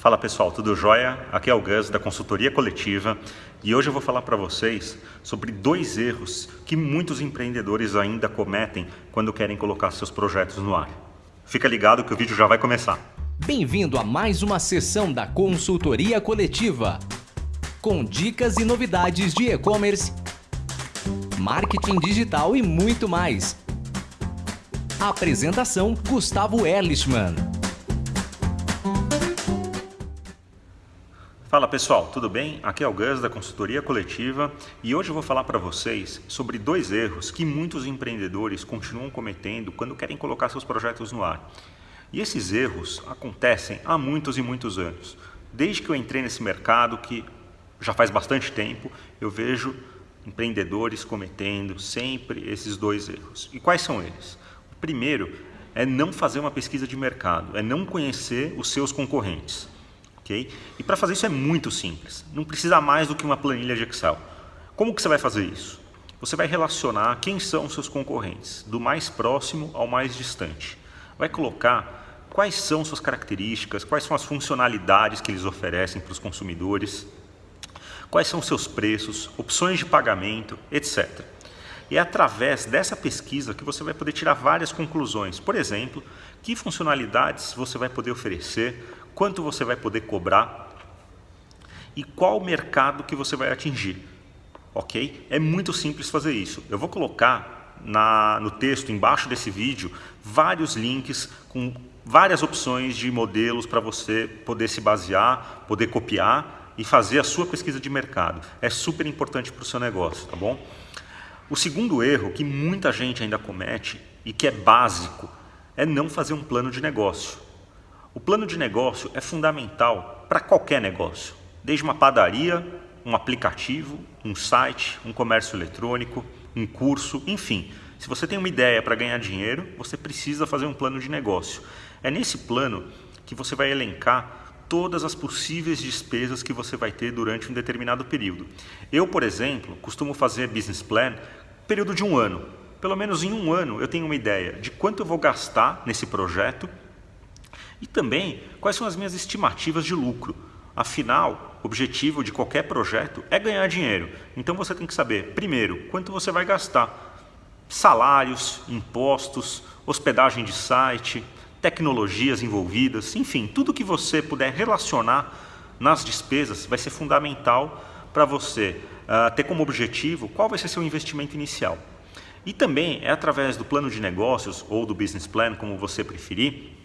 Fala pessoal, tudo jóia? Aqui é o Gus da consultoria coletiva e hoje eu vou falar para vocês sobre dois erros que muitos empreendedores ainda cometem quando querem colocar seus projetos no ar. Fica ligado que o vídeo já vai começar. Bem-vindo a mais uma sessão da consultoria coletiva com dicas e novidades de e-commerce, marketing digital e muito mais. Apresentação Gustavo Erlichman. Fala pessoal, tudo bem? Aqui é o Gus da consultoria coletiva e hoje eu vou falar para vocês sobre dois erros que muitos empreendedores continuam cometendo quando querem colocar seus projetos no ar. E esses erros acontecem há muitos e muitos anos. Desde que eu entrei nesse mercado, que já faz bastante tempo, eu vejo empreendedores cometendo sempre esses dois erros. E quais são eles? O primeiro é não fazer uma pesquisa de mercado, é não conhecer os seus concorrentes. E para fazer isso é muito simples, não precisa mais do que uma planilha de Excel. Como que você vai fazer isso? Você vai relacionar quem são os seus concorrentes, do mais próximo ao mais distante. Vai colocar quais são suas características, quais são as funcionalidades que eles oferecem para os consumidores, quais são seus preços, opções de pagamento, etc. E é através dessa pesquisa que você vai poder tirar várias conclusões. Por exemplo, que funcionalidades você vai poder oferecer, quanto você vai poder cobrar e qual mercado que você vai atingir. Ok? É muito simples fazer isso. Eu vou colocar na, no texto, embaixo desse vídeo, vários links com várias opções de modelos para você poder se basear, poder copiar e fazer a sua pesquisa de mercado. É super importante para o seu negócio, tá bom? O segundo erro que muita gente ainda comete e que é básico é não fazer um plano de negócio. O plano de negócio é fundamental para qualquer negócio, desde uma padaria, um aplicativo, um site, um comércio eletrônico, um curso, enfim. Se você tem uma ideia para ganhar dinheiro, você precisa fazer um plano de negócio. É nesse plano que você vai elencar todas as possíveis despesas que você vai ter durante um determinado período. Eu, por exemplo, costumo fazer business plan período de um ano. Pelo menos em um ano eu tenho uma ideia de quanto eu vou gastar nesse projeto e também, quais são as minhas estimativas de lucro? Afinal, o objetivo de qualquer projeto é ganhar dinheiro. Então você tem que saber, primeiro, quanto você vai gastar. Salários, impostos, hospedagem de site, tecnologias envolvidas, enfim, tudo que você puder relacionar nas despesas vai ser fundamental para você uh, ter como objetivo qual vai ser seu investimento inicial. E também é através do plano de negócios ou do business plan, como você preferir,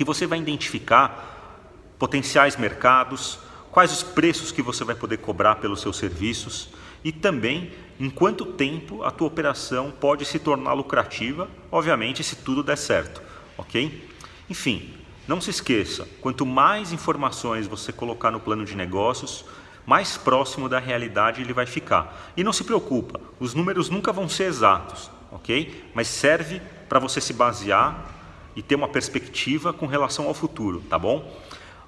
que você vai identificar potenciais mercados, quais os preços que você vai poder cobrar pelos seus serviços e também em quanto tempo a tua operação pode se tornar lucrativa, obviamente se tudo der certo, ok? Enfim, não se esqueça, quanto mais informações você colocar no plano de negócios, mais próximo da realidade ele vai ficar. E não se preocupa, os números nunca vão ser exatos, ok? Mas serve para você se basear e ter uma perspectiva com relação ao futuro, tá bom?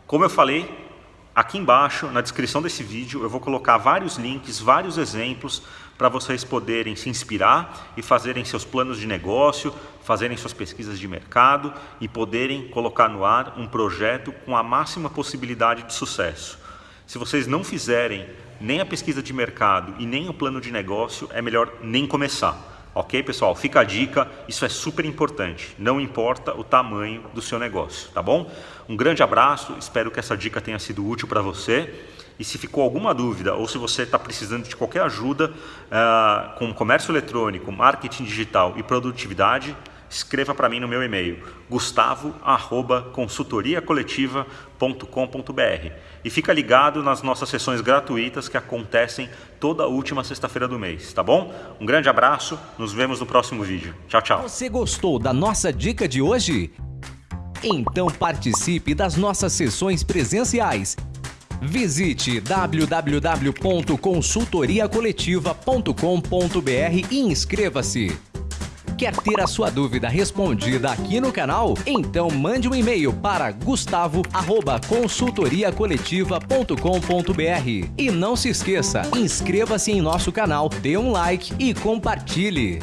Como eu falei, aqui embaixo, na descrição desse vídeo, eu vou colocar vários links, vários exemplos para vocês poderem se inspirar e fazerem seus planos de negócio, fazerem suas pesquisas de mercado e poderem colocar no ar um projeto com a máxima possibilidade de sucesso. Se vocês não fizerem nem a pesquisa de mercado e nem o plano de negócio, é melhor nem começar. Ok, pessoal? Fica a dica, isso é super importante. Não importa o tamanho do seu negócio, tá bom? Um grande abraço, espero que essa dica tenha sido útil para você. E se ficou alguma dúvida ou se você está precisando de qualquer ajuda uh, com comércio eletrônico, marketing digital e produtividade, escreva para mim no meu e-mail gustavo@consultoriacoletiva.com.br e fica ligado nas nossas sessões gratuitas que acontecem toda última sexta-feira do mês, tá bom? Um grande abraço, nos vemos no próximo vídeo. Tchau, tchau. Você gostou da nossa dica de hoje? Então participe das nossas sessões presenciais. Visite www.consultoriacoletiva.com.br e inscreva-se. Quer ter a sua dúvida respondida aqui no canal? Então mande um e-mail para gustavo@consultoriacoletiva.com.br. E não se esqueça, inscreva-se em nosso canal, dê um like e compartilhe.